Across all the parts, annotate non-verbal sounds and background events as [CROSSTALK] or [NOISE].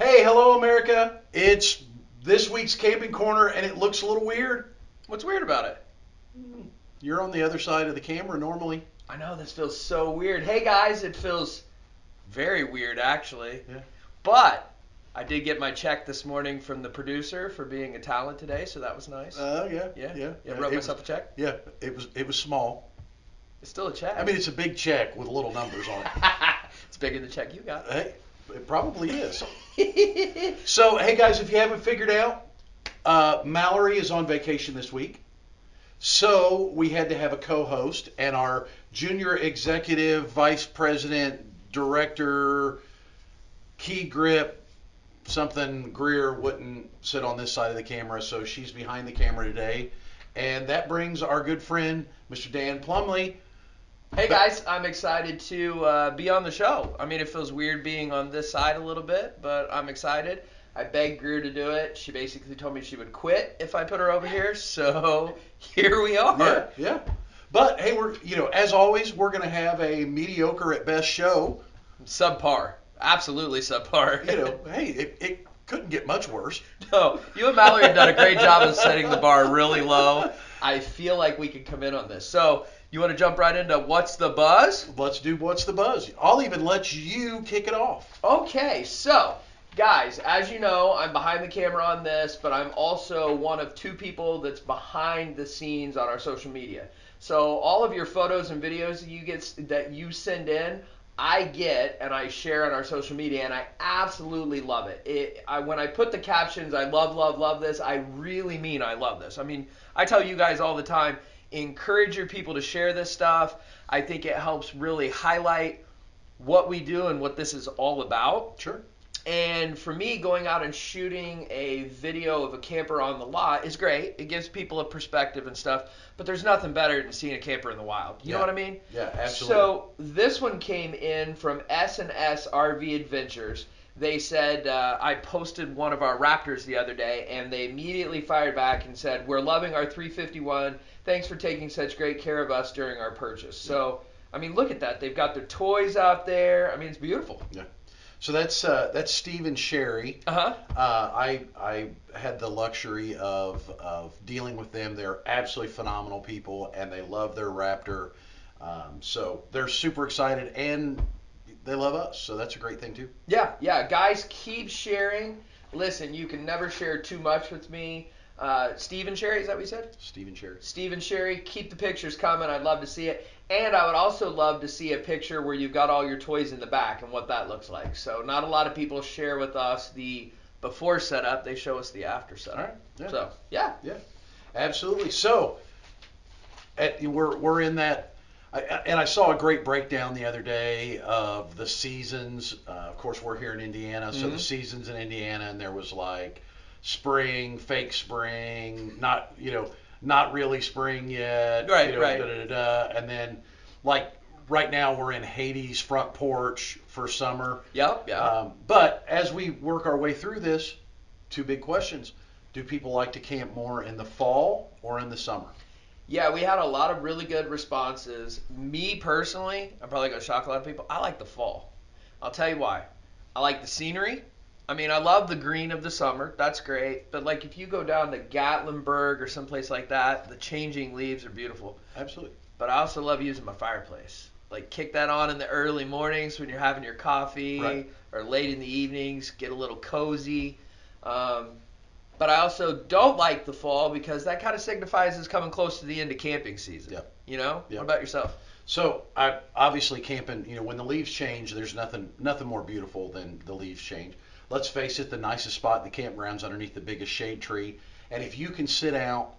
Hey, hello, America. It's this week's Camping Corner, and it looks a little weird. What's weird about it? Hmm. You're on the other side of the camera normally. I know this feels so weird. Hey guys, it feels very weird actually. Yeah. But I did get my check this morning from the producer for being a talent today, so that was nice. Oh, yeah. yeah. Yeah. Yeah, It wrote was- myself a check. Yeah, it was it was small. It's still a check. I mean, it's a big check with little numbers on it. [LAUGHS] it's bigger than the check you got. Hey, it probably is. So, hey guys, if you haven't figured out, uh, Mallory is on vacation this week. So we had to have a co-host, and our junior executive vice president, director, key grip, something Greer wouldn't sit on this side of the camera, so she's behind the camera today. And that brings our good friend, Mr. Dan Plumley. Hey guys, I'm excited to uh, be on the show. I mean, it feels weird being on this side a little bit, but I'm excited. I begged Greer to do it. She basically told me she would quit if I put her over here, [LAUGHS] so [LAUGHS] here we are. Yeah, yeah. But hey, we're you know as always we're gonna have a mediocre at best show. Subpar. Absolutely subpar. You know, hey, it, it couldn't get much worse. [LAUGHS] No, you and Mallory have done a great job of setting the bar really low. I feel like we could come in on this. So, you want to jump right into what's the buzz? Let's do what's the buzz. I'll even let you kick it off. Okay, so guys, as you know, I'm behind the camera on this, but I'm also one of two people that's behind the scenes on our social media. So all of your photos and videos that you get that you send in, I get and I share on our social media, and I absolutely love it. it I, when I put the captions, I love, love, love this. I really mean I love this. I mean, I tell you guys all the time, encourage your people to share this stuff. I think it helps really highlight what we do and what this is all about. Sure. And for me, going out and shooting a video of a camper on the lot is great. It gives people a perspective and stuff. But there's nothing better than seeing a camper in the wild. You know what I mean? Yeah, absolutely. So this one came in from S&S RV Adventures. They said uh, I posted one of our Raptors the other day, and they immediately fired back and said, "We're loving our 351. Thanks for taking such great care of us during our purchase." So I mean, look at that. They've got their toys out there. I mean, it's beautiful. Yeah. So that's uh, that's Steve and Sherry. Uh huh. Uh, I I had the luxury of of dealing with them. They're absolutely phenomenal people, and they love their Raptor. Um, so they're super excited, and they love us. So that's a great thing too. Yeah, yeah, guys, keep sharing. Listen, you can never share too much with me. Uh, Steve and Sherry, is that what you said? Steve and Sherry. Steve and Sherry, keep the pictures coming. I'd love to see it. And I would also love to see a picture where you've got all your toys in the back and what that looks like. So, not a lot of people share with us the before setup, they show us the after setup. All right. Yeah. So, yeah. Absolutely. So, at, we're we're in that, I, and I saw a great breakdown the other day of the seasons. Uh, of course, we're here in Indiana, so the Mhm. seasons in Indiana, and there was like spring, fake spring, not you know, not really spring yet. Right, you know, right. Da, da, da, da, and then like right now we're in Hades front porch for summer. Yep, yeah. Um, but as we work our way through this, two big questions. Do people like to camp more in the fall or in the summer? Yeah, we had a lot of really good responses. Me personally, I'm probably gonna shock a lot of people. I like the fall. I'll tell you why. I like the scenery. I mean, I love the green of the summer. That's great. But like, if you go down to Gatlinburg or someplace like that, the changing leaves are beautiful. Absolutely. But I also love using my fireplace. Like, kick that on in the early mornings when you're having your coffee, Right. or late in the evenings, get a little cozy. Um, but I also don't like the fall because that kind of signifies it's coming close to the end of camping season. Yep. You know? Yep. What about yourself? So I obviously camping. You know, when the leaves change, there's nothing nothing more beautiful than the leaves change. Let's face it, the nicest spot in the campground's underneath the biggest shade tree. And if you can sit out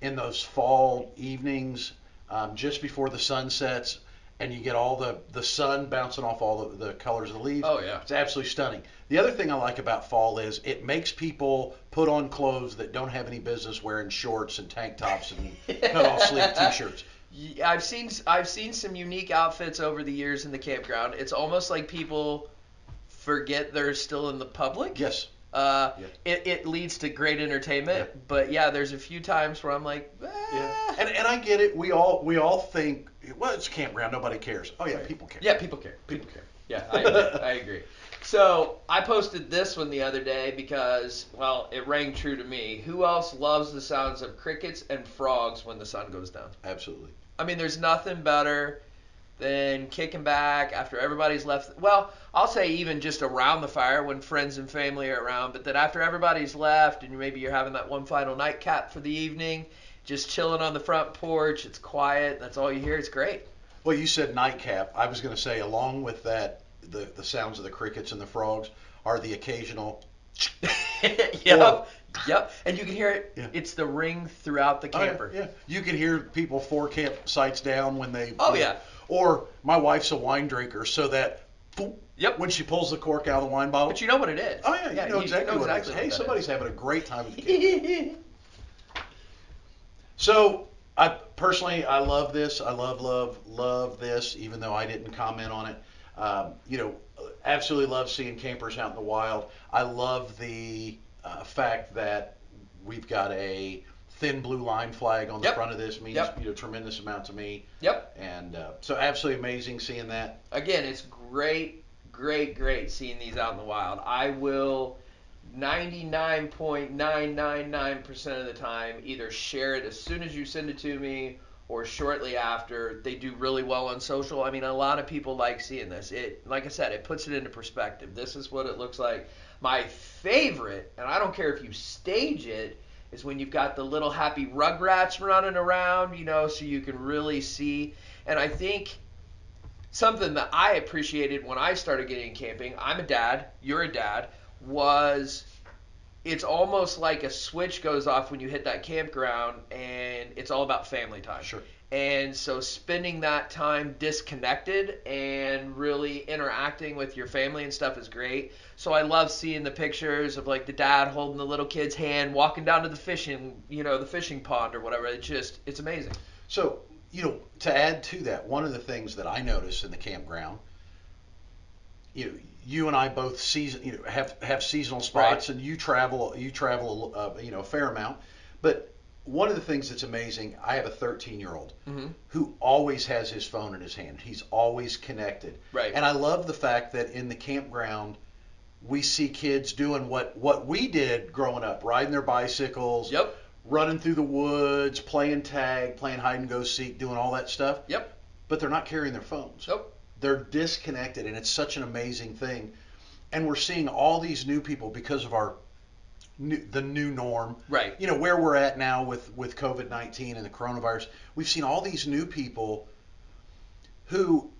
in those fall evenings, um, just before the sun sets, and you get all the the sun bouncing off all the, the colors of the leaves, Oh yeah. It's absolutely stunning. The other thing I like about fall is it makes people put on clothes that don't have any business wearing shorts and tank tops and [LAUGHS] cut off sleeve t-shirts. I've seen I've seen some unique outfits over the years in the campground. It's almost like people forget they're still in the public. Yes. Uh, Yeah. it, it leads to great entertainment, Yeah. but yeah, there's a few times where I'm like, Yeah. "Ah." And and I get it. We all we all think well it's a campground, nobody cares. Oh yeah, Right. people care. yeah, people care. People care. Yeah, I agree. [LAUGHS] I agree. So I posted this one the other day because, well, it rang true to me. Who else loves the sounds of crickets and frogs when the sun goes down? Absolutely. I mean, there's nothing better than kicking back after everybody's left. Well, I'll say even just around the fire when friends and family are around, but that after everybody's left and maybe you're having that one final nightcap for the evening, just chilling on the front porch. It's quiet. That's all you hear. It's great. Well, you said nightcap. I was going to say, along with that, the, the sounds of the crickets and the frogs are the occasional. [LAUGHS] yep. Yep. And you can hear it. Yeah. It's the ring throughout the Oh, yeah, camper. yeah, you can hear people four campsites down when they. Oh, yeah. Or my wife's a wine drinker, so that. boop, Yep. When she pulls the cork out of the wine bottle. But you know what it is. Oh yeah, you know exactly what exactly it is. Hey, somebody's that having a great time at the [LAUGHS] camp. So I personally, I love this. I love, love, love this. Even though I didn't comment on it, um, you know, absolutely love seeing campers out in the wild. I love the uh, fact that we've got a thin blue line flag on the Yep. front of this means Yep. you know tremendous amount to me. Yep. And uh, so absolutely amazing seeing that. Again, it's great, great, great seeing these out in the wild. I will 99.999% of the time either share it as soon as you send it to me or shortly after. They do really well on social. I mean, a lot of people like seeing this. It like I said, it puts it into perspective. This is what it looks like. My favorite, and I don't care if you stage it, is when you've got the little happy rugrats running around, you know, so you can really see. And I think something that I appreciated when I started getting camping, I'm a dad, you're a dad, was it's almost like a switch goes off when you hit that campground and it's all about family time. Sure. And so spending that time disconnected and really interacting with your family and stuff is great. So I love seeing the pictures of like the dad holding the little kid's hand, walking down to the fishing, you know, the fishing pond or whatever. It's just, it's amazing. So, you know, to add to that, one of the things that I notice in the campground, you know, you and I both season, you know, have have seasonal spots, and you travel, you travel, uh, you know, a fair amount. But one of the things that's amazing, I have a 13 year old Mm-hmm. who always has his phone in his hand. He's always connected, Right. and I love the fact that in the campground. We see kids doing what, what we did growing up, riding their bicycles, Yep. running through the woods, playing tag, playing hide and go seek, doing all that stuff. Yep. But they're not carrying their phones. Nope. They're disconnected, and it's such an amazing thing. And we're seeing all these new people because of our new, the new norm. Right. You know where we're at now with with COVID nineteen and the coronavirus. We've seen all these new people who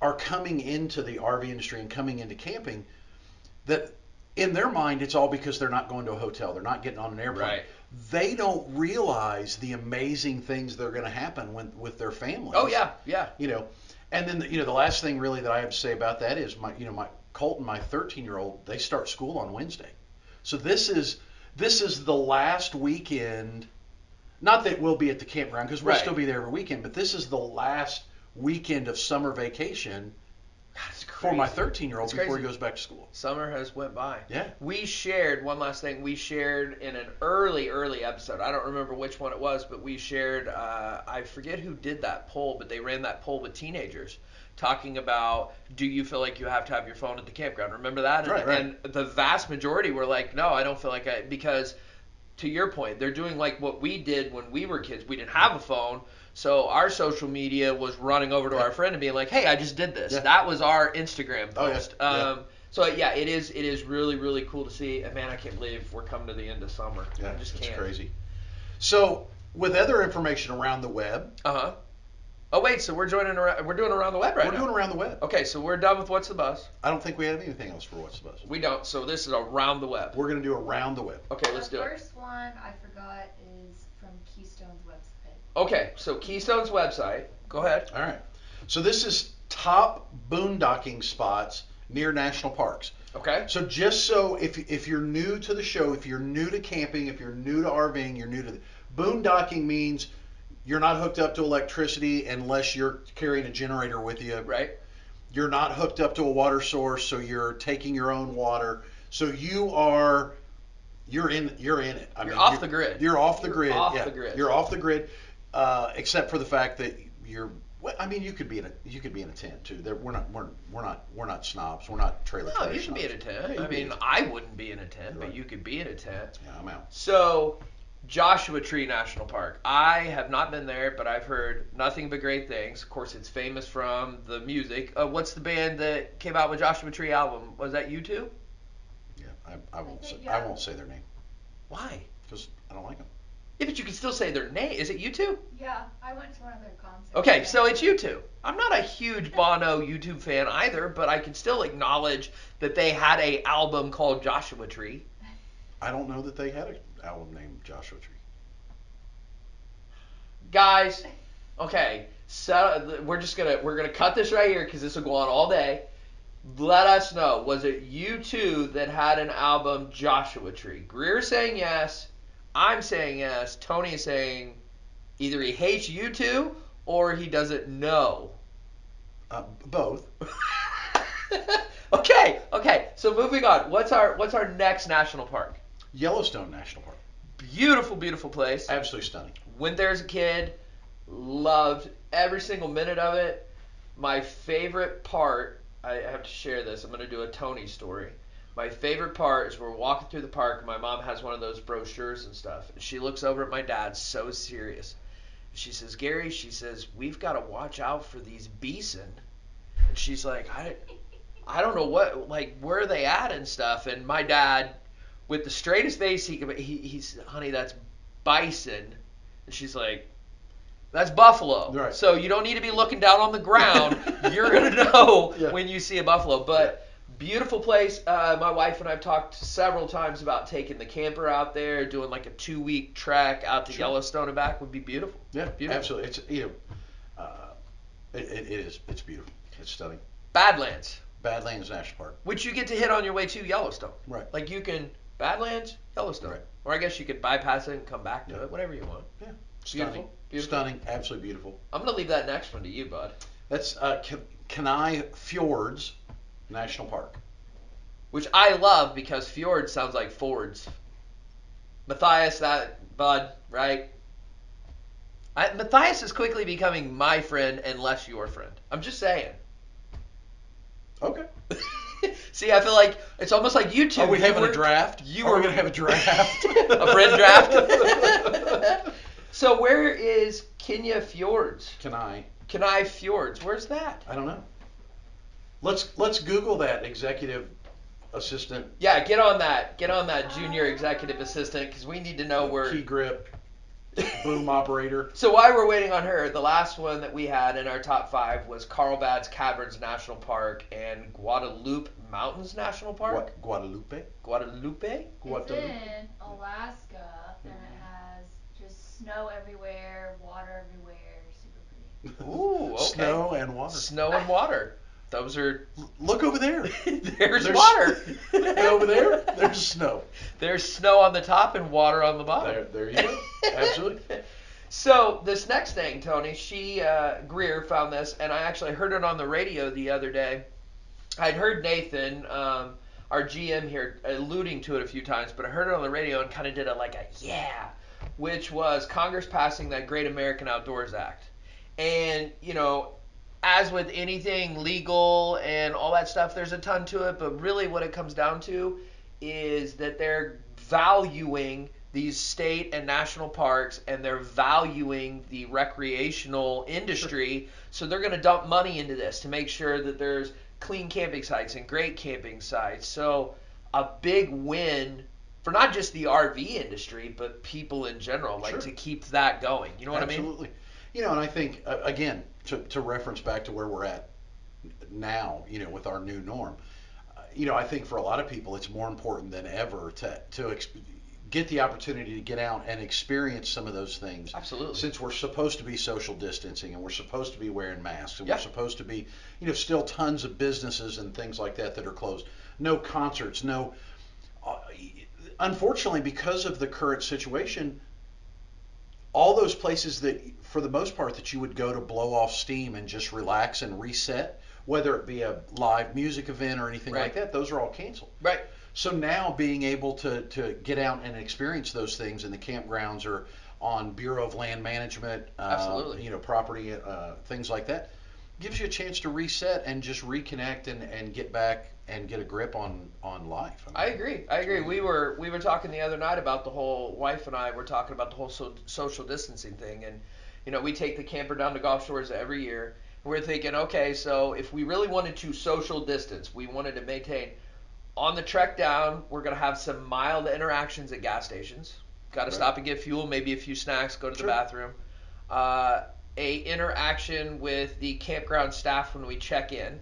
are coming into the RV industry and coming into camping. That in their mind, it's all because they're not going to a hotel. They're not getting on an airplane. Right. They don't realize the amazing things that are going to happen when, with their families Oh yeah, yeah. you know and then you know the last thing really that i have to say about that is my you know my colton and my 13 year old they start school on wednesday so this is this is the last weekend not that we'll be at the campground because we'll Right. still be there every weekend but this is the last weekend of summer vacation That's for my 13 year old before crazy. he goes back to school Summer has went by. yeah We shared one last thing. We shared in an early, early episode. I don't remember which one it was, but we shared. Uh, I forget who did that poll, but they ran that poll with teenagers, talking about do you feel like you have to have your phone at the campground? Remember that? And, Right, right. and the vast majority were like, no, I don't feel like I because. To your point, they're doing like what we did when we were kids. We didn't have a phone, so our social media was running over to Yeah. our friend and being like, "Hey, I just did this." Yeah. That was our Instagram Oh, yeah. post. Yeah. Um, so yeah, it is. It is really, really cool to see. And man, I can't believe we're coming to the end of summer. yeah I just it's can't. crazy so with other information around the web Uh huh. Oh wait, so we're joining around. We're doing around the web right we're now. doing around the web okay, so we're done with what's the bus. i don't think we have anything else for what's the buzz We don't. So this is around the web. we're going to do around the web Okay, let's the do it. The first one I forgot is from Keystone's website. Okay, so Keystone's website. Go ahead. All right. So this is top boondocking spots near national parks. Okay. So just so if if you're new to the show, if you're new to camping, if you're new to RVing, you're new to the, boondocking means you're not hooked up to electricity unless you're carrying a generator with you. Right. You're not hooked up to a water source, so you're taking your own water. So you are you're in you're in it. I You're mean, off you're- the grid. You're off the You're grid. off yeah. the grid. You're off the grid, uh, except for the fact that you're Well, I mean, you could be in a you could be in a tent too. There, we're not we're, we're not we're not snobs. We're not trailer. No, trash you can be in a tent. Yeah, I can be in mean, tent. I wouldn't be in a tent, but you could be in a tent. yeah, I'm out. So, Joshua Tree National Park. I have not been there, but I've heard nothing but great things. Of course, it's famous from the music. Uh, what's the band that came out with Joshua Tree album? Was that U2? Yeah, I, I won't say think, I yeah. won't say their name Why? because I don't like them. Yeah, but you can still say their name. Is it U2? Yeah, I went to one of their concerts. Okay, so it's U2. I'm not a huge Bono U2 fan either, but I can still acknowledge that they had a album called Joshua Tree. [LAUGHS] I don't know that they had an album named Joshua Tree. guys okay so we're just gonna we're gonna cut this right here because this will go on all day let us know was it U2 that had an album joshua tree greer saying yes i'm saying yes tony is saying either he hates U2 or he doesn't know Uh, both. [LAUGHS] okay okay so moving on what's our what's our next national park Yellowstone National Park, beautiful beautiful place absolutely stunning. went there as a kid, loved every single minute of it. My favorite part, I have to share this. I'm going to do a Tony story. My favorite part is we're walking through the park. and My mom has one of those brochures and stuff. And she looks over at my dad, so serious. She says, Gary, she says, we've got to watch out for these bison. And she's like, I, I don't know what, like, where are they at and stuff. And my dad, with the straightest face he could, he, he's, honey, that's bison. And she's like, that's buffalo. Right. So you don't need to be looking down on the ground. [LAUGHS] You're gonna know Yeah. when you see a buffalo. But beautiful place. Uh, my wife and I've talked several times about taking the camper out there, doing like a two week trek out to Sure. Yellowstone and back would be beautiful. Yeah, Beautiful. absolutely. It's you know, uh, it, it, it is. It's beautiful. It's stunning. Badlands, Badlands National Park. which you get to hit on your way to Yellowstone. Right. Like you can Badlands, Yellowstone, Right. or I guess you could bypass it and come back to Yeah. it, whatever you want. Yeah. Stunning. Beautiful. Stunning. Absolutely beautiful. I'm gonna leave that next one to you, bud. That's uh, Kenai Fjords National Park. which I love because fjord sounds like Fords. Matthias, that bud, right? I, Matthias is quickly becoming my friend and less your friend. I'm just saying. Okay. [LAUGHS] See, I feel like it's almost like you two. Are we you having were- a draft? You Are were we gonna have a draft? [LAUGHS] a friend draft. [LAUGHS] so where is Kenya Fjords? Kenai. Kenai Fjords. Where's that? I don't know. Let's let's Google that executive assistant Yeah, get on that. Get on that junior executive assistant because we need to know where. key grip [LAUGHS] boom operator. So while we're waiting on her, the last one that we had in our top five was Carlsbad Caverns National Park and Guadalupe Mountains National Park. Gua- Guadalupe. Guadalupe? It's Guadalupe. in Alaska, and it has just snow everywhere, water everywhere, super pretty. Ooh, okay. Snow and water. Snow and water. Those are. Look over there. [LAUGHS] there's, There's- water. [LAUGHS] and over there, there's snow. There's snow on the top and water on the bottom. There, there you go. Absolutely. [LAUGHS] So this next thing, Tony, she uh, Greer found this, and I actually heard it on the radio the other day. I'd heard Nathan, um, our GM here, alluding to it a few times, but I heard it on the radio and kind of did a like a yeah, which was Congress passing that Great American Outdoors Act, and you know. As with anything legal and all that stuff, there's a ton to it, but really what it comes down to is that they're valuing these state and national parks and they're valuing the recreational industry. So they're going to dump money into this to make sure that there's clean camping sites and great camping sites. So a big win for not just the RV industry, but people in general, like Sure. to keep that going. You know what I mean? Absolutely. You know, and I think uh, again to to reference back to where we're at now, you know, with our new norm. Uh, you know, I think for a lot of people, it's more important than ever to to ex- get the opportunity to get out and experience some of those things. Absolutely. Since we're supposed to be social distancing and we're supposed to be wearing masks and Yeah. we're supposed to be, you know, still tons of businesses and things like that that are closed. No concerts, no. Uh, unfortunately, because of the current situation, all those places that, for the most part, that you would go to blow off steam and just relax and reset, whether it be a live music event or anything Right. like that, those are all canceled. Right. So now being able to, to get out and experience those things in the campgrounds or on Bureau of Land Management, uh, Absolutely. you know, property, uh, things like that. Gives you a chance to reset and just reconnect and, and get back and get a grip on on life. I agree. I agree. We were we were talking the other night about the whole wife and I were talking about the whole so, social distancing thing, and you know we take the camper down to Gulf Shores every year. We're thinking, okay, so if we really wanted to social distance, we wanted to maintain on the trek down, we're gonna have some mild interactions at gas stations. Got to Right. stop and get fuel, maybe a few snacks, go to the bathroom. Uh, a interaction with the campground staff when we check in.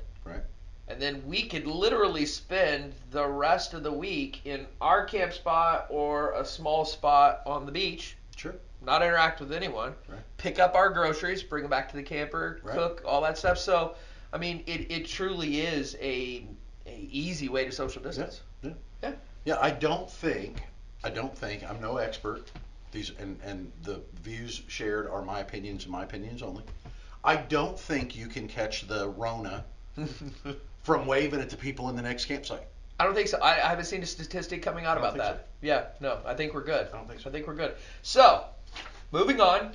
And then we could literally spend the rest of the week in our camp spot or a small spot on the beach, Sure. not interact with anyone, Right. pick up our groceries, bring them back to the camper, Right. cook, all that stuff. So, I mean, it, it truly is a, a easy way to social distance. Yeah, Yeah, I don't think, I don't think, I'm no expert. These and and the views shared are my opinions and my opinions only. I don't think you can catch the Rona [LAUGHS] from waving at the people in the next campsite. I don't think so. I, I haven't seen a statistic coming out about that. Yeah, no, I think we're good. I don't think so. I think we're good. So, moving on.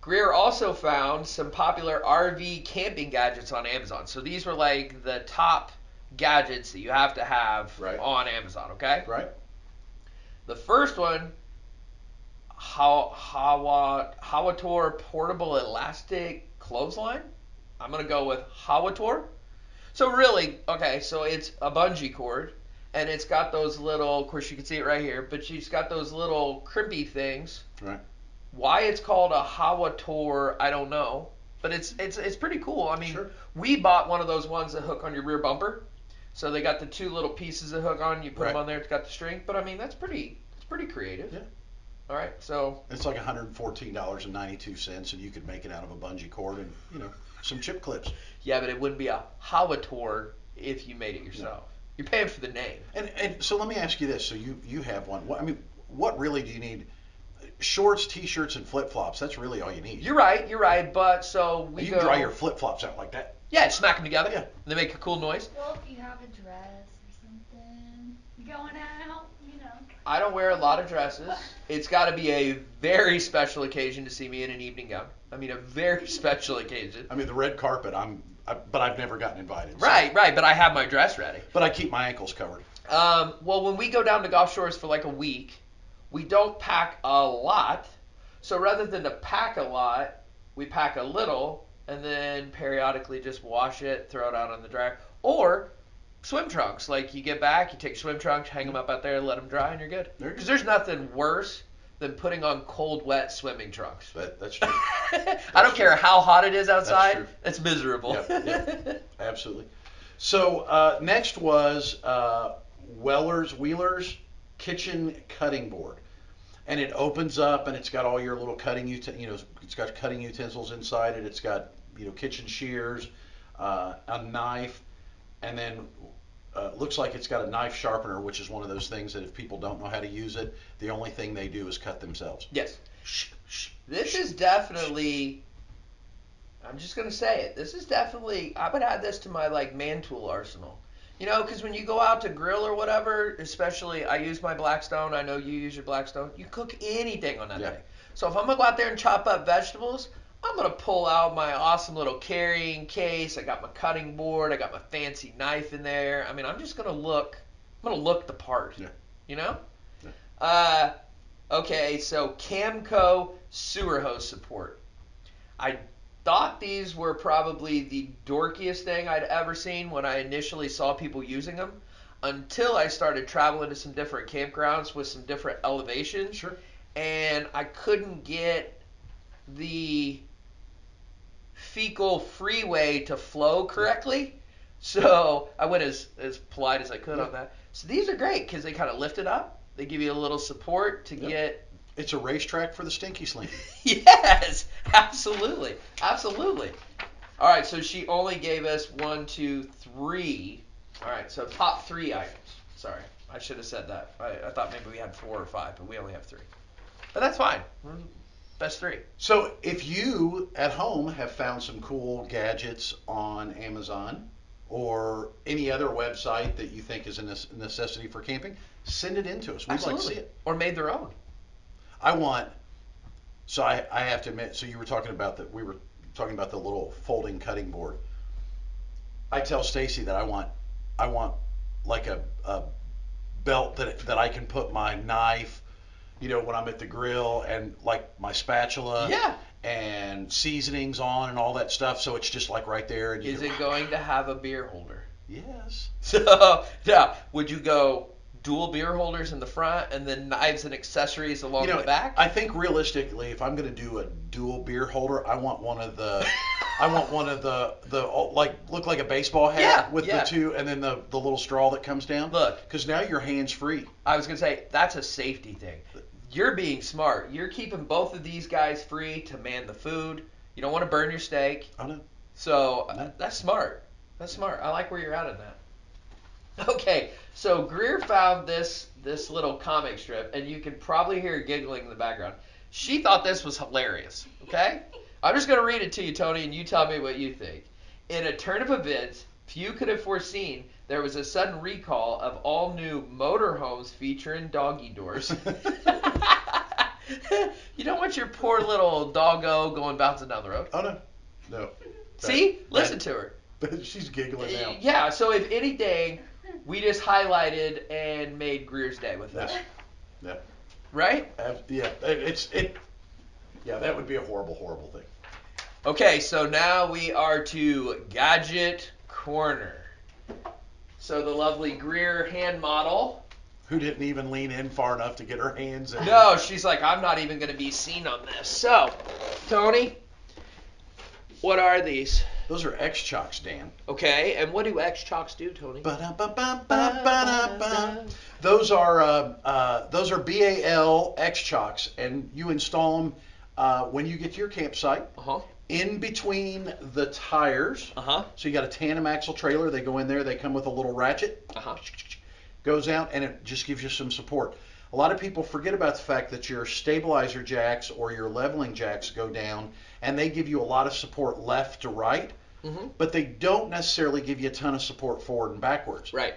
Greer also found some popular RV camping gadgets on Amazon. So these were like the top gadgets that you have to have Right. on Amazon, okay? Right? The first one, Haw- Hawa Hawator portable elastic clothesline. I'm gonna go with Hawator. So really, okay, so it's a bungee cord, and it's got those little. Of course, you can see it right here, but she's got those little crimpy things. Right. Why it's called a Hawator, I don't know, but it's it's it's pretty cool. I mean, Sure. we bought one of those ones that hook on your rear bumper. So they got the two little pieces that hook on. You put Right. them on there. It's got the string. But I mean, that's pretty. It's pretty creative. Yeah. All right. So It's like $114.92, and you could make it out of a bungee cord and you know some chip clips. yeah, but it wouldn't be a Hawator if you made it yourself. You're paying for the name. And and so let me ask you this: so you you have one. What, I mean, what really do you need? Shorts, t-shirts, and flip-flops. That's really all you need. You're right. You're right. But so we you go. can dry your flip-flops out like that. yeah, and smack them together. Yeah. They make a cool noise. Well, if you have a dress or something going out, you know. I don't wear a lot of dresses. It's got to be a very special occasion to see me in an evening gown. I mean, a very [LAUGHS] special occasion. I mean, the red carpet. I'm, I, but I've never gotten invited. so- Right, right. But I have my dress ready. But I keep my ankles covered. Um, well, when we go down to Gulf Shores for like a week, we don't pack a lot. So rather than to pack a lot, we pack a little and then periodically just wash it, throw it out on the dryer. Or swim trunks. Like you get back, you take swim trunks, hang them up out there, let them dry, and you're good. Because there's nothing worse than putting on cold, wet swimming trunks. That, that's [LAUGHS] true. I don't care how hot it is outside. true. It's miserable. Yep, yep. [LAUGHS] Absolutely. So uh, next was uh, Weller's Wheeler's kitchen cutting board, and it opens up and it's got all your little cutting uten- you know it's got cutting utensils inside it. It's got you know kitchen shears, uh, a knife, and then. Uh, looks like it's got a knife sharpener, which is one of those things that if people don't know how to use it, the only thing they do is cut themselves. yes. Shh, shh. This is definitely. I'm just gonna say it. This is definitely. I would add this to my like man tool arsenal. You know, because when you go out to grill or whatever, especially I use my Blackstone. I know you use your Blackstone. You cook anything on that Yeah. thing. So if I'm gonna go out there and chop up vegetables, I'm gonna pull out my awesome little carrying case. I got my cutting board. I got my fancy knife in there. I mean, I'm just gonna look. I'm gonna look the part. Yeah. You know. Yeah. Uh, okay, so Camco sewer hose support. I thought these were probably the dorkiest thing I'd ever seen when I initially saw people using them until I started traveling to some different campgrounds with some different elevations Sure. and I couldn't get the fecal freeway to flow correctly. So I went as, as polite as I could on that. So these are great because they kind of lift it up. They give you a little support to Yep. get It's a racetrack for the stinky slinky. [LAUGHS] yes, absolutely, absolutely. All right, so she only gave us one, two, three. All right, so top three items. Sorry, I should have said that. I, I thought maybe we had four or five, but we only have three. But that's fine. Best three. So if you at home have found some cool gadgets on Amazon or any other website that you think is a necessity for camping, send it in to us. We'd like to see it. Or made their own. I want So I, I have to admit, so you were talking about that, we were talking about the little folding cutting board. I tell Stacy that I want, I want like a, a belt that, that I can put my knife, you know, when I'm at the grill and like my spatula Yeah. and seasonings on and all that stuff. So it's just like right there. And Is it going to have a beer holder? Yes. [LAUGHS] So yeah, would you go dual beer holders in the front and then knives and accessories along you know, the back? I think realistically, if I'm going to do a dual beer holder, I want one of the, [LAUGHS] I want one of the the like look like a baseball hat Yeah, with yeah. the two, and then the the little straw that comes down. Look. because now your hands free. I was gonna say that's a safety thing. You're being smart. You're keeping both of these guys free to man the food. You don't want to burn your steak. I know. So uh, that's smart. That's smart. I like where you're at in that. [LAUGHS] Okay, so Greer found this this little comic strip, and you can probably hear her giggling in the background. She thought this was hilarious. Okay, [LAUGHS] I'm just gonna read it to you, Tony, and you tell me what you think. In a turn of events few could have foreseen, there was a sudden recall of all new motorhomes featuring doggy doors. [LAUGHS] [LAUGHS] you don't want your poor little doggo going bouncing down the road. Oh no, no. See, That- listen to her. that- she's giggling now. Yeah, so if anything, we just highlighted and made Greer's day with this, Yeah. right? Ab- Yeah, it's it. Yeah, that would be a horrible, horrible thing. Okay, so now we are to Gadget Corner. So the lovely Greer hand model. Who didn't even lean in far enough to get her hands in? No, she's like, I'm not even going to be seen on this. So, Tony, what are these? Those are X chocks, Dan. Okay, and what do X chocks do, Tony? Those are uh, uh, those are BAL X chocks, and you install them uh, when you get to your campsite Uh huh. In between the tires. Uh huh. So you got a tandem axle trailer. They go in there. They come with a little ratchet. Uh huh. Goes out and it just gives you some support. A lot of people forget about the fact that your stabilizer jacks or your leveling jacks go down, and they give you a lot of support left to right, Mm-hmm. but they don't necessarily give you a ton of support forward and backwards. Right.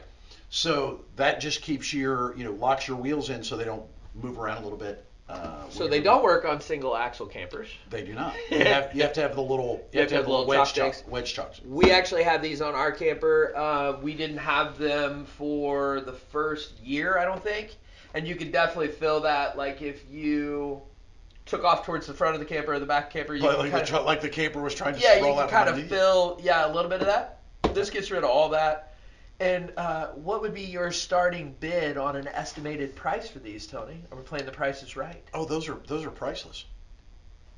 So that just keeps your, you know, locks your wheels in so they don't move around a little bit. Uh, So they don't work on single axle campers. They do not. [LAUGHS] You have, you have to have the little. You have to have the little wedge chuck- wedge chucks. We actually have these on our camper. Uh, we didn't have them for the first year, I don't think. And you could definitely feel that, like if you took off towards the front of the camper or the back camper, you Like, the, tr- like the camper was trying to yeah, you can kind of feel yeah a little bit of that. This gets rid of all that. And uh, what would be your starting bid on an estimated price for these, Tony? Are we playing the prices right? Oh, those are those are priceless.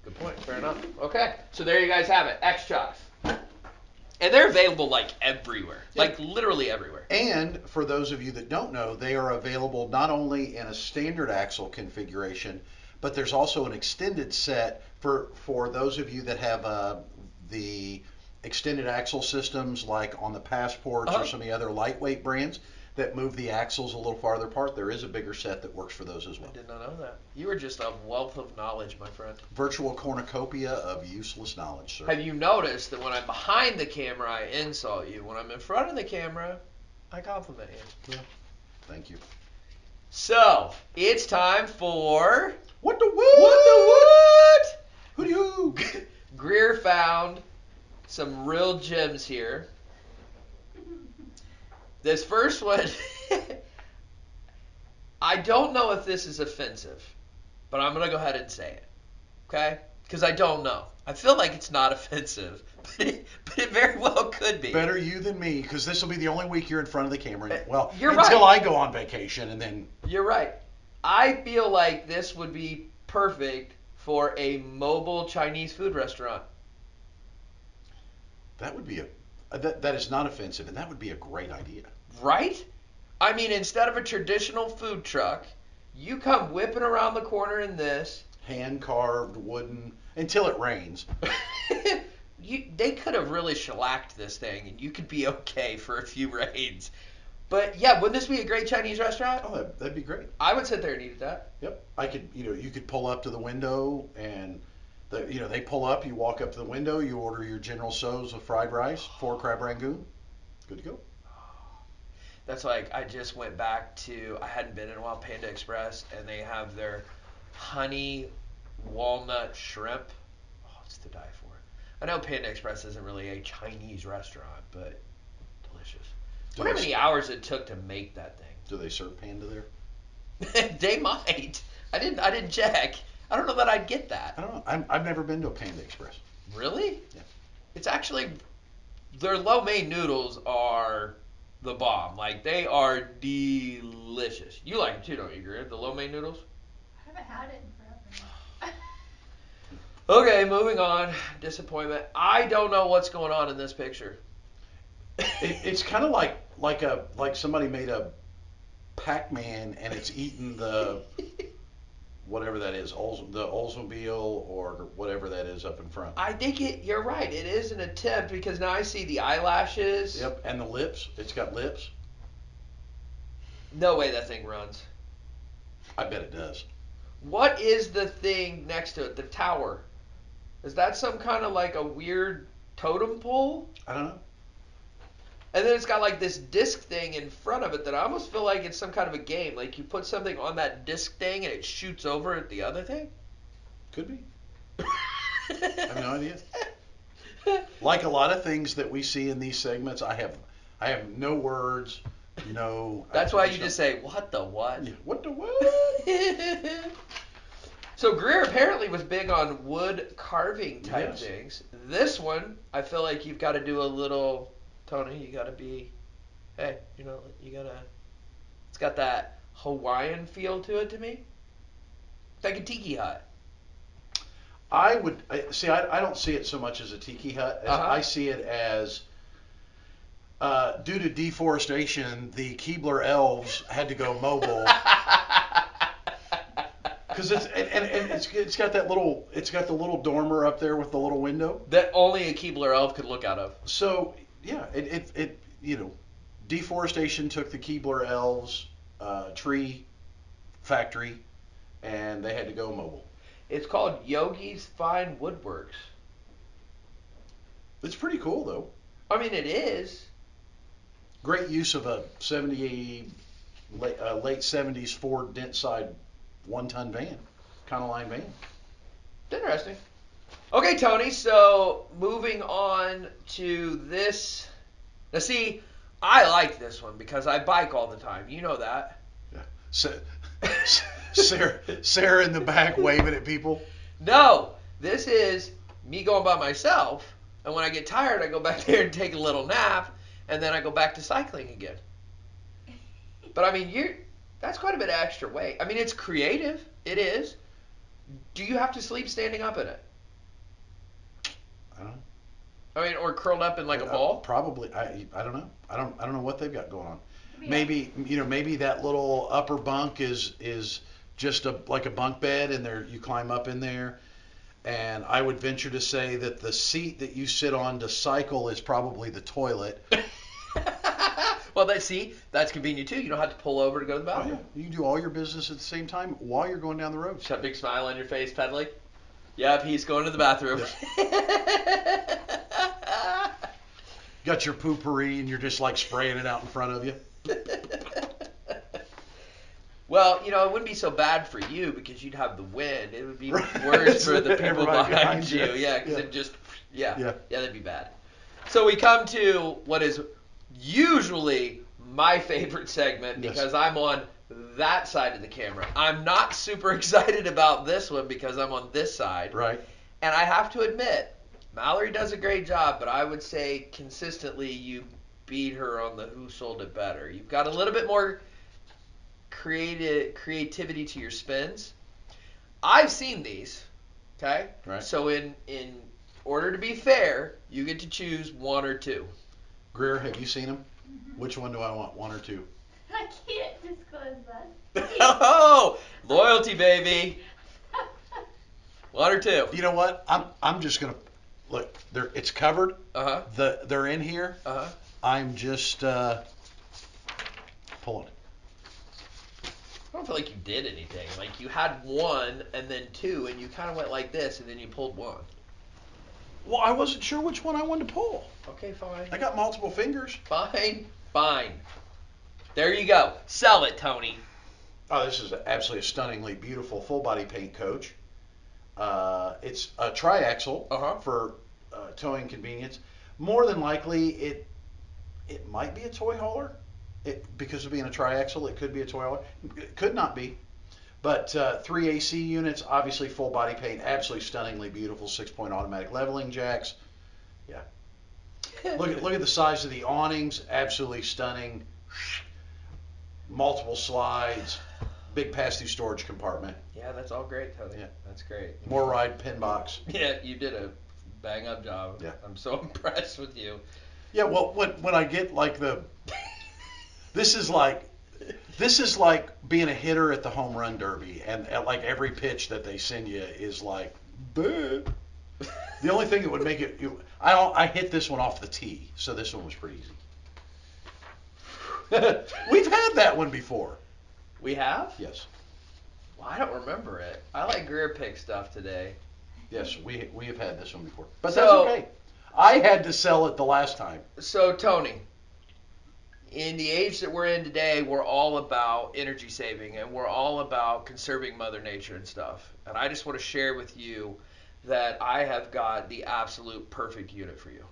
Good point. Fair enough. Okay, so there you guys have it. X Chocks. And they're available like everywhere, Yeah. like literally everywhere. And for those of you that don't know, they are available not only in a standard axle configuration, but there's also an extended set for for those of you that have uh, the extended axle systems, like on the Passports Uh-huh. or some of the other lightweight brands that move the axles a little farther apart. There is a bigger set that works for those as well. I did not know that. You are just a wealth of knowledge, my friend. Virtual cornucopia of useless knowledge, sir. Have you noticed that when I'm behind the camera, I insult you? When I'm in front of the camera, I compliment you. Yeah. Thank you. So it's time for What the what? what the what? Who do you? Greer found some real gems here. This first one, [LAUGHS] I don't know if this is offensive, but I'm gonna go ahead and say it, okay? Because I don't know. I feel like it's not [LAUGHS] offensive, but it, but it very well could be. Better you than me, because this will be the only week you're in front of the camera. Well, Uh, You're until right. I go on vacation, and then You're right. I feel like this would be perfect for a mobile Chinese food restaurant. That would be a uh, that that is not offensive, and that would be a great idea. Right? I mean, instead of a traditional food truck, you come whipping around the corner in this. Hand carved wooden until it rains. [LAUGHS] you, they could have really shellacked this thing, and you could be okay for a few [LAUGHS] rains. But yeah, wouldn't this be a great Chinese restaurant? Oh, that, that'd be great. I would sit there and eat at that. Yep. I could, you know, you could pull up to the window, and the, you know, they pull up. You walk up to the window. You order your General Tso's with fried rice, four crab rangoon. Good to go. That's like I just went back to I hadn't been in a while Panda Express and they have their honey walnut shrimp. Oh, it's to die for. I know Panda Express isn't really a Chinese restaurant, but delicious. Do how many hours it took to make that thing? Do they serve panda there? [LAUGHS] they might. I didn't. I didn't check. I don't know that I'd get that. I don't know. I'm, I've never been to a Panda Express. Really? Yeah. It's actually their lo mein noodles are the bomb. Like they are delicious. You like them too, don't you, Greer? The lo mein noodles? I haven't had it in forever. Okay, moving on. Disappointment. I don't know what's going on in this picture. It, it's kind of like like a like somebody made a Pac-Man and it's eating the [LAUGHS] whatever that is, Olds, the Oldsmobile or whatever that is up in front. I think it. You're right. It is an attempt because now I see the eyelashes. Yep, and the lips. It's got lips. No way that thing runs. I bet it does. What is the thing next to it? The tower. Is that some kind of like a weird totem pole? I don't know. And then it's got like this disc thing in front of it that I almost feel like it's some kind of a game. Like you put something on that disc thing and it shoots over at the other thing. Could be. [LAUGHS] I have no idea. [LAUGHS] Like a lot of things that we see in these segments, I have I have no words. No. That's why you just say, "What the what?" Yeah, What the what? [LAUGHS] so Greer apparently was big on wood carving type Yes. things. This one, I feel like you've got to do a little, Tony. You got to be, hey, you know, you gotta. It's got that Hawaiian feel to it to me. It's like a tiki hut. I would I, see. I, I don't see it so much as a tiki hut. As Uh-huh. I see it as uh, due to deforestation, the Keebler elves had to go mobile [LAUGHS] because it's and, and, and it's it's got that little it's got the little dormer up there with the little window. that only a Keebler elf could look out of. So yeah, it it, it you know deforestation took the Keebler elves uh, tree factory, and they had to go mobile. It's called Yogi's Fine Woodworks. It's pretty cool though. I mean, it is. Great use of a 70 late, uh, late 70s Ford dent side one ton van, kind of line van. It's interesting. Okay, Tony. So moving on to this. Now, see, I like this one because I bike all the time. You know that. Sa- [LAUGHS] Sarah, Sarah in the back waving at people. No, this is me going by myself, and when I get tired, I go back [LAUGHS] there and take a little nap, and then I go back to cycling again. But I mean, you that's quite a bit of extra weight. I mean, it's creative. It is. Do you have to sleep standing up in it? I don't know. I mean, or curled up in like a Uh, ball? probably. I I don't know. I don't I don't know what they've got going on. Yeah. Maybe you know maybe that little upper bunk is is just a like a bunk bed and there you climb up in there. And I would venture to say that the seat that you sit on to cycle is probably the toilet. [LAUGHS] well, that see, that's convenient too. You don't have to pull over to go to the bathroom. Oh, bathroom. yeah. You can do all your business at the same time while you're going down the road. Just have a big smile on your face, pedaling. Yep, he's going to the bathroom. [LAUGHS] Got your poopery and you're just like spraying it out in front of you. [LAUGHS] well, you know, it wouldn't be so bad for you because you'd have the wind. It would be Right. worse for the [LAUGHS] people behind you. you. Yeah, because Yeah. it just, yeah, Yeah. yeah, that'd be bad. So we come to what is usually my favorite segment Yes. because I'm on that side of the camera. I'm not super [LAUGHS] excited about this one because I'm on this side. Right. And I have to admit, Mallory does a great job, but I would say consistently you beat her on the who sold it better. You've got a little bit more creative creativity to your spins. I've seen these. Okay? Right. So in in order to be fair, you get to choose one or two. Greer, have you seen them? Which one do I want? One or two? [LAUGHS] I can't disclose that. [LAUGHS] oh, loyalty baby. [LAUGHS] One or two. You know what? I'm I'm just gonna look. They're it's covered. Uh-huh. The they're in here. Uh-huh. I'm just uh, pulling. I don't feel like you did anything. Like you had one and then two, and you kind of went like this, and then you pulled one. Well, I wasn't sure which one I wanted to pull. Okay, fine. I got multiple fingers. Fine, fine. There you go. Sell it, Tony. Oh, this is absolutely a stunningly beautiful full body paint coach. Uh, it's a triaxle Uh-huh. for uh, towing convenience. More than likely, it it might be a toy hauler. It because of being a triaxle, it could be a toy hauler. It could not be. But uh, three AC units, obviously full body paint, absolutely stunningly beautiful, six point automatic leveling jacks. Yeah. Look at look at the size of the awnings, absolutely stunning. Multiple slides, big pass-through storage compartment, Yeah, that's all great, Tony. Yeah. That's great. MORryde pin box. [LAUGHS] Yeah, you did a bang up job. Yeah. I'm so [LAUGHS] impressed with you. Yeah, well, when when I get like the, this is like, this is like being a hitter at the home run derby, and uh, like every pitch that they send you is like, "Bleh." the only thing that would make it, you, I I hit this one off the tee, so this one was pretty easy. [LAUGHS] We've had that one before. We have? Yes, Well, I don't remember it. I like Greer pick stuff today. Yes, we we have had this one before, but So- that's okay. I had to sell it the last time. So, Tony, in the age that we're in today, we're all about energy saving and we're all about conserving Mother Nature and stuff. And I just want to share with you that I have got the absolute perfect unit for you.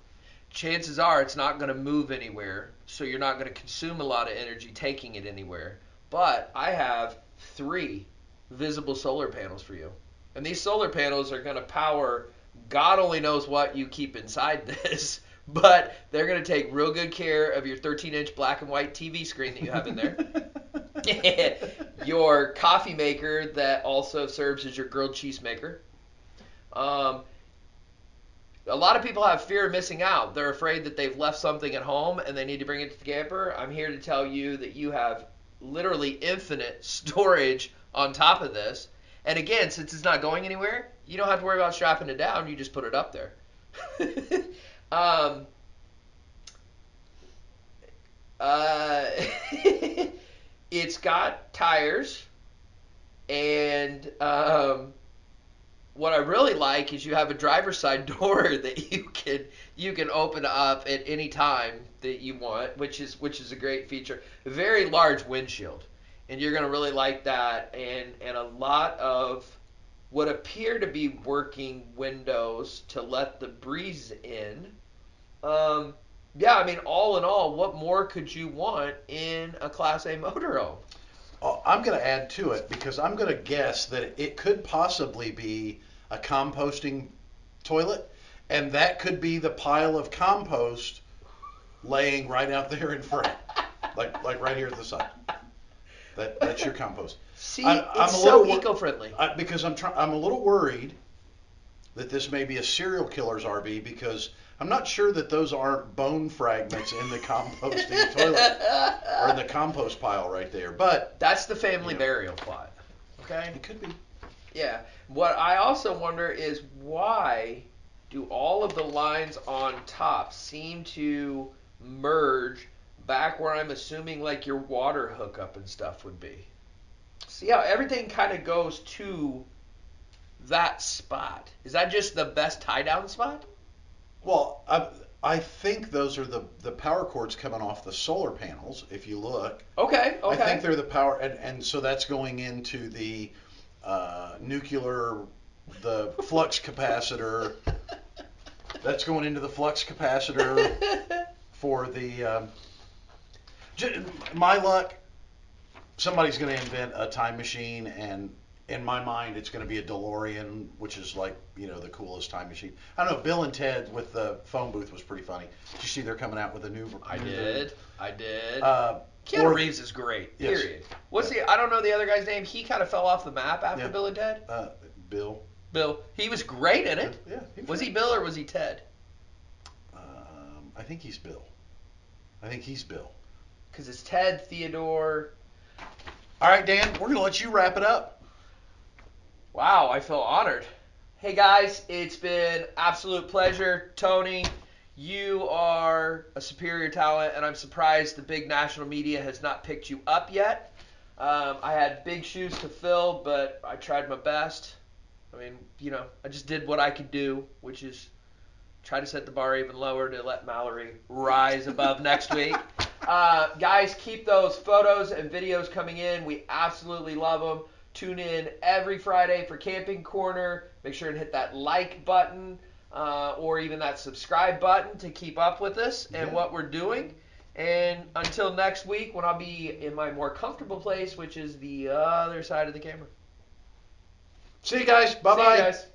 Chances are it's not going to move anywhere, so you're not going to consume a lot of energy taking it anywhere. But I have three visible solar panels for you. And these solar panels are going to power God only knows what you keep inside [LAUGHS] this, but they're going to take real good care of your 13 inch black and white TV screen that you have in there, [LAUGHS] your coffee maker that also serves as your grilled cheese maker. Um, a lot of people have fear of missing out. They're afraid that they've left something at home and they need to bring it to the camper. I'm here to tell you that you have literally infinite [LAUGHS] storage on top of this. And again, since it's not going anywhere, you don't have to worry about strapping it down. You just put it up there. [LAUGHS] um, uh, [LAUGHS] it's got tires, and um, what I really like is you have a driver's side [LAUGHS] door that you can you can open up at any time that you want, which is which is a great feature. Very large windshield, and you're gonna really like that, and and a lot of what appear to be working windows to let the breeze in. Um, yeah, I mean, all in all, what more could you want in a Class A motorhome? Oh, I'm going to add to it because I'm going to guess that it could possibly be a composting toilet, and that could be the pile of compost laying right out there in front, like like right here at the side. That that's your compost. See, I'm- I'm it's a so wor- eco-friendly. I, because I'm trying. I'm a little worried that this may be a serial killer's RV because I'm not sure that those aren't bone fragments in the composting [LAUGHS] toilet or in the compost pile right there. But That's the family Yeah. burial plot. Okay. it could be. Yeah. What I also wonder is why do all of the lines on top seem to merge back where I'm assuming like your water hookup and stuff would be? See how everything kind of goes to that spot. Is that just the best tie down spot? Well, I, I think those are the, the power cords coming off the solar panels. If you look, Okay. Okay. I think they're the power, and, and so that's going into the uh, nuclear, the flux capacitor. [LAUGHS] That's going into the flux capacitor for the. Um, my luck, somebody's going to invent a time machine, and in my mind, it's going to be a DeLorean, which is like you know the coolest time machine. I don't know. Bill and Ted with the phone booth was pretty funny. Did you see they're coming out with a new? I new did. I did. Uh, Keanu or- Reeves is great. Yes. Period. What's the? I don't know the other guy's name. He kind of fell off the map after Yeah. Bill and Ted. Uh, Bill. Bill. He was great in it. Yeah. he Was he Bill or was he Ted? Um, I think he's Bill. I think he's Bill. Because it's Ted, Theodore. All right, Dan, we're going to let you wrap it up. Wow, I feel honored. Hey guys, it's been absolute pleasure. Tony, you are a superior talent, and I'm surprised the big national media has not picked you up yet. Um, I had big shoes to fill, but I tried my best. I mean, you know, I just did what I could do, which is try to set the bar even lower to let Mallory rise above next [LAUGHS] week. Uh, guys, keep those photos and videos coming in. We absolutely love them. Tune in every Friday for Camping Corner. Make sure and hit that like button uh, or even that subscribe button to keep up with us and Yeah. what we're doing. And until next week, when I'll be in my more comfortable place, which is the other side of the camera. See you guys. Bye See you bye. guys.